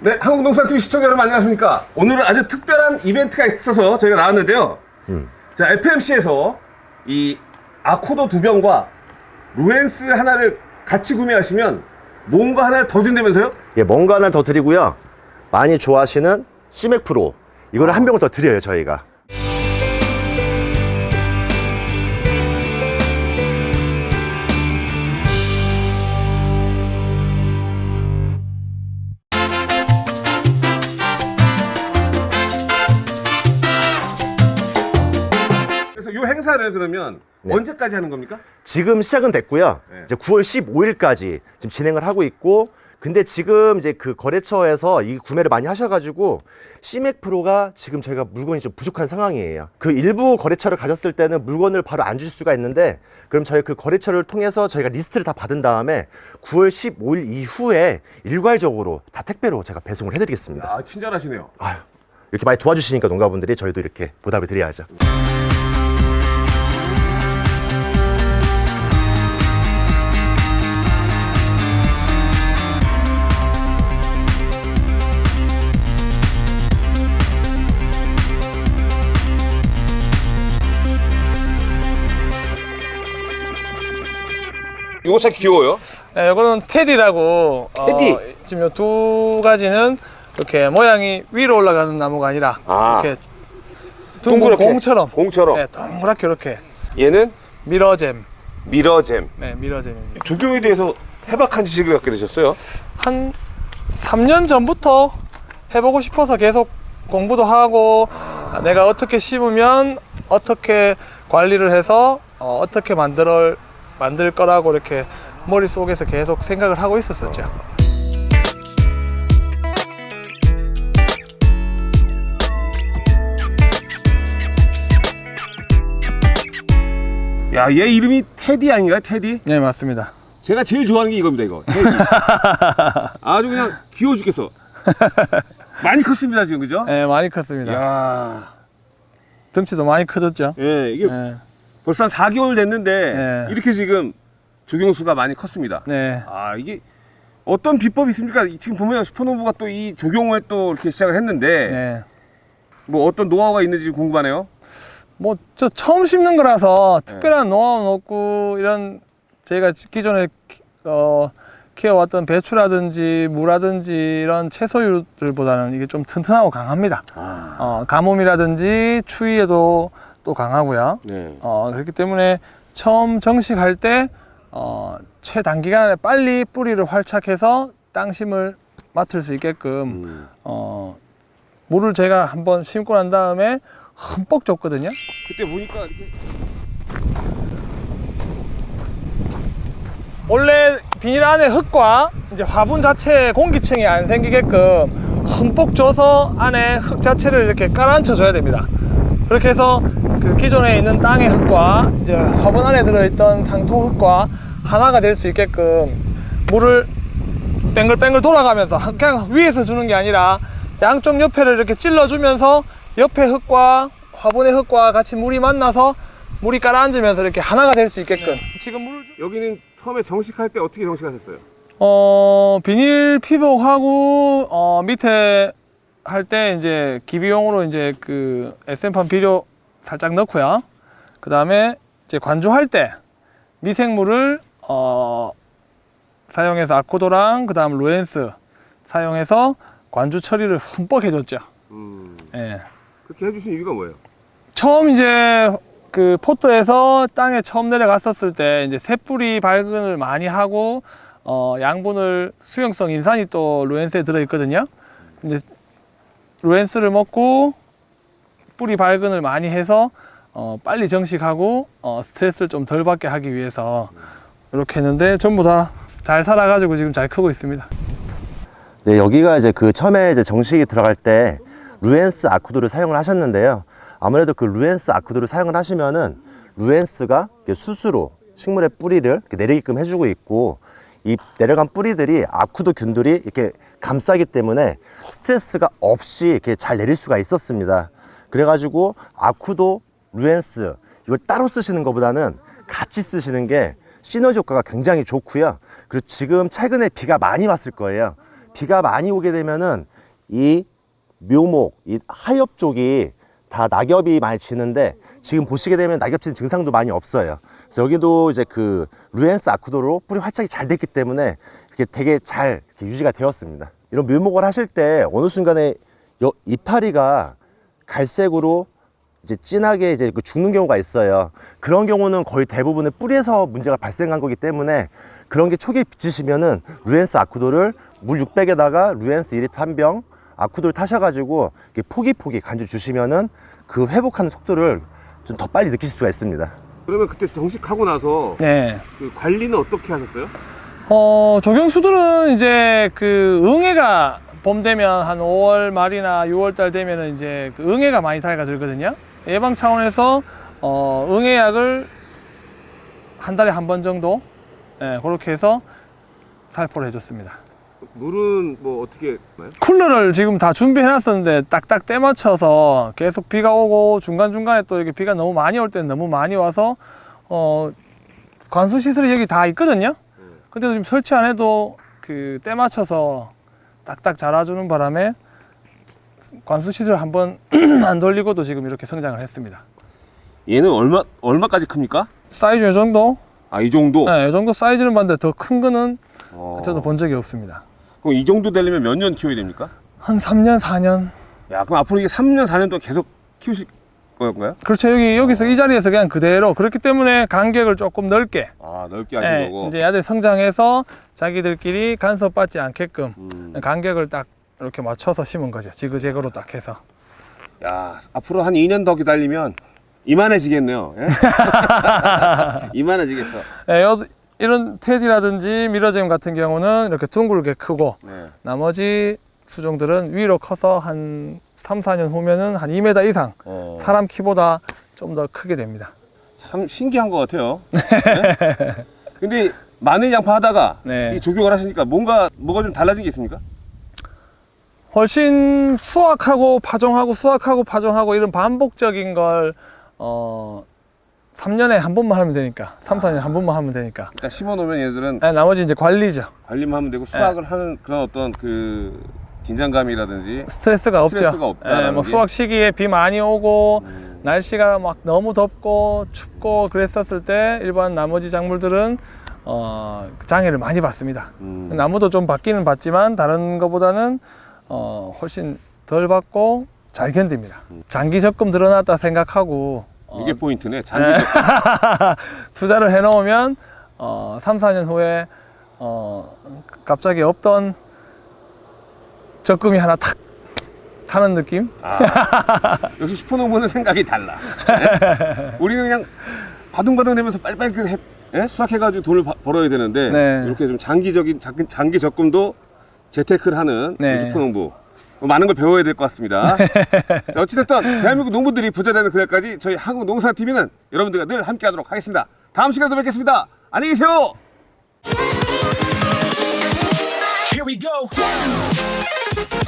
네, 한국농산TV 시청자 여러분 안녕하십니까? 오늘은 아주 특별한 이벤트가 있어서 저희가 나왔는데요. 자, FMC에서 이 아코도 두 병과 루엔스 하나를 같이 구매하시면 뭔가 하나를 더 준다면서요? 예, 뭔가 하나 더 드리고요. 많이 좋아하시는 시맥 프로 이거를 한 병을 더 드려요 저희가. 행사를 그러면 언제까지 하는 겁니까? 지금 시작은 됐고요. 네. 이제 9월 15일까지 지금 진행을 하고 있고, 근데 지금 이제 그 거래처에서 이 구매를 많이 하셔가지고 시맥 프로가 지금 저희가 물건이 좀 부족한 상황이에요. 그 일부 거래처를 가졌을 때는 물건을 바로 안 줄 수가 있는데, 그럼 저희 그 거래처를 통해서 저희가 리스트를 다 받은 다음에 9월 15일 이후에 일괄적으로 다 택배로 제가 배송을 해드리겠습니다. 아, 친절하시네요. 아유, 이렇게 많이 도와주시니까 농가분들이 저희도 이렇게 보답을 드려야죠. 이거 참 귀여워요. 네, 이거는 테디라고 테디? 어, 지금 요 두 가지는 이렇게 모양이 위로 올라가는 나무가 아니라 아. 이렇게 둥근 동그랗게. 공처럼 공처럼. 네, 동그랗게 이렇게 얘는 미러잼 미러잼. 네, 미러잼입니다 조경에 대해서 해박한 지식을 갖게 되셨어요? 한 3년 전부터 해보고 싶어서 계속 공부도 하고 아, 내가 어떻게 심으면 어떻게 관리를 해서 어, 어떻게 만들 만들 거라고 이렇게 머릿속에서 계속 생각을 하고 있었었죠 야, 얘 이름이 테디 아닌가요? 테디? 네 맞습니다 제가 제일 좋아하는 게 이겁니다, 이거. 테디. 아주 그냥 귀여워 죽겠어. 많이 컸습니다, 지금, 그죠? 네 많이 컸습니다 야 등치도 많이 커졌죠 예, 이게 네. 벌써 한 4개월 됐는데 네. 이렇게 지금 조경수가 많이 컸습니다. 네. 아, 이게 어떤 비법이 있습니까? 이- 지금 보면 슈퍼노브가 또 이 조경을 또 이렇게 시작을 했는데 네. 뭐 어떤 노하우가 있는지 궁금하네요. 뭐 저 처음 심는 거라서 특별한 노하우는 없고 이런 저희가 기존에 키- 어, 키워왔던 배추라든지 무라든지 이런 채소류들보다는 이게 좀 튼튼하고 강합니다. 아, 어, 가뭄이라든지 추위에도 또 강하고요. 네. 어, 그렇기 때문에 처음 정식할 때 어, 최단기간에 빨리 뿌리를 활착해서 땅심을 맡을 수 있게끔 음. 어, 물을 제가 한번 심고 난 다음에 흠뻑 줬거든요. 그때 보니까 이렇게 원래 비닐 안에 흙과 이제 화분 자체에 공기층이 안 생기게끔 흠뻑 줘서 안에 흙 자체를 이렇게 깔아앉혀 줘야 됩니다. 그렇게 해서 그 기존에 있는 땅의 흙과 이제 화분 안에 들어있던 상토 흙과 하나가 될 수 있게끔 물을 뱅글뱅글 돌아가면서 그냥 위에서 주는 게 아니라 양쪽 옆에를 이렇게 찔러주면서 옆에 흙과 화분의 흙과 같이 물이 만나서 물이 깔아앉으면서 이렇게 하나가 될 수 있게끔 지금 물을 주... 여기는 처음에 정식할 때 어떻게 정식하셨어요? 어 비닐 피복하고 어 밑에 할 때 이제 기비용으로 이제 그 SM판 비료 살짝 넣고요. 그 다음에 이제 관주할 때 미생물을 어 사용해서 아코도랑 그 다음 루엔스 사용해서 관주 처리를 흠뻑 해줬죠. 음, 예. 그렇게 해주신 이유가 뭐예요? 처음 이제 그 포트에서 땅에 처음 내려갔었을 때 이제 새뿌리 발근을 많이 하고 어 양분을 수용성 인산이 또 루엔스에 들어 있거든요. 근데 루엔스를 먹고 뿌리 발근을 많이 해서 어 빨리 정식하고 어 스트레스를 좀 덜 받게 하기 위해서 이렇게 했는데 전부 다 잘 살아가지고 지금 잘 크고 있습니다. 네, 여기가 이제 그 처음에 이제 정식이 들어갈 때 루엔스 아쿠도를 사용을 하셨는데요. 아무래도 그 루엔스 아쿠도를 사용을 하시면은 루엔스가 스스로 식물의 뿌리를 내리게끔 해주고 있고 이 내려간 뿌리들이 아쿠도 균들이 이렇게 감싸기 때문에 스트레스가 없이 이렇게 잘 내릴 수가 있었습니다. 그래가지고 아쿠도, 루엔스 이걸 따로 쓰시는 것보다는 같이 쓰시는 게 시너지 효과가 굉장히 좋고요. 그리고 지금 최근에 비가 많이 왔을 거예요. 비가 많이 오게 되면은 이 묘목, 이 하엽 쪽이 다 낙엽이 많이 지는데 지금 보시게 되면 낙엽 지는 증상도 많이 없어요. 여기도 이제 그 루엔스 아쿠도로 뿌리 활착이 잘 됐기 때문에 이렇게 되게 잘 이렇게 유지가 되었습니다. 이런 묘목을 하실 때 어느 순간에 여- 이파리가 갈색으로 이제 진하게 이제 그 죽는 경우가 있어요. 그런 경우는 거의 대부분의 뿌리에서 문제가 발생한 거기 때문에 그런 게 초기에 비치시면은 루엔스 아쿠도를 물 600에다가 루엔스 2리터 한 병 아쿠도를 타셔가지고 이렇게 포기포기 간주 주시면은 그 회복하는 속도를 좀 더 빨리 느끼실 수가 있습니다. 그러면 그때 정식하고 나서 네. 그 관리는 어떻게 하셨어요? 어, 조경수들은 이제 그 응애가 봄 되면 한 5월 말이나 6월 달 되면은 이제 그 응애가 많이 달가 들거든요. 예방 차원에서 어, 응애약을 한 달에 한 번 정도 예, 그렇게 해서 살포를 해줬습니다. 물은 뭐 어떻게 나요? 쿨러를 지금 다 준비해 놨었는데 딱딱 때 맞춰서 계속 비가 오고 중간중간에 또 이렇게 비가 너무 많이 올 때는 너무 많이 와서 어 관수 시설이 여기 다 있거든요. 근데도 지금 설치 안 해도 그 때 맞춰서 딱딱 자라주는 바람에 관수 시설 한번 안 돌리고도 지금 이렇게 성장을 했습니다. 얘는 얼마 얼마까지 큽니까? 사이즈 이 정도? 아 이 정도. 네, 이 정도 사이즈는 봤는데 더 큰 거는 어. 저도 본 적이 없습니다. 그럼 이 정도 되려면 몇 년 키워야 됩니까? 한 3년, 4년 야 그럼 앞으로 이게 3년 4년 동안 계속 키우실 건가요? 그렇죠. 여기 여기서 이 자리에서 그냥 그대로 그렇기 때문에 간격을 조금 넓게 아 넓게 하신 예, 거고. 이제 애들 성장해서 자기들끼리 간섭받지 않게끔 음. 간격을 딱 이렇게 맞춰서 심은 거죠. 지그재그로 딱 해서. 야 앞으로 한 2년 더 기다리면 이만해지겠네요. 예? 이만해지겠어. 예, 요- 이런 테디라든지 미러잼 같은 경우는 이렇게 둥글게 크고 네. 나머지 수종들은 위로 커서 한 3, 4년 후면은 한 2m 이상 어, 사람 키보다 좀 더 크게 됩니다. 참 신기한 것 같아요. 네? 근데 마늘 양파 하다가 네. 이 조경을 하시니까 뭔가 뭐가 좀 달라진 게 있습니까? 훨씬 수확하고 파종하고 수확하고 파종하고 이런 반복적인 걸 어, 3년에 한 번만 하면 되니까 3, 4년에 한 번만 하면 되니까 일단 심어놓으면 얘들은 네, 나머지 이제 관리죠 관리만 하면 되고 수확을 하는 그런 어떤 그 긴장감이라든지 스트레스가 없죠 스트레스가 없다라는 예, 뭐 게. 수확 시기에 비 많이 오고 음, 날씨가 막 너무 덥고 춥고 그랬었을 때 일반 나머지 작물들은 어, 장애를 많이 받습니다 음. 나무도 좀 받기는 받지만 다른 것보다는 어, 훨씬 덜 받고 잘 견딥니다. 장기 적금 들어놨다 생각하고 어, 이게 포인트네. 네. 투자를 해놓으면 어, 3, 4년 후에 어, 갑자기 없던 적금이 하나 탁 타는 느낌? 아, 역시 슈퍼농부는 생각이 달라. 예? 우리는 그냥 바둥바둥 되면서 빨리빨리 그 해- 예? 수확해가지고 돈을 바- 벌어야 되는데 네. 이렇게 좀 장기적인 장- 장기 적금도 재테크를 하는 네. 슈퍼농부 뭐 많은 걸 배워야 될 것 같습니다. 자, 어찌됐든 대한민국 농부들이 부자되는 그날까지 저희 한국농사TV는 여러분들과 늘 함께하도록 하겠습니다. 다음 시간에 또 뵙겠습니다. 안녕히 계세요. Here we go. you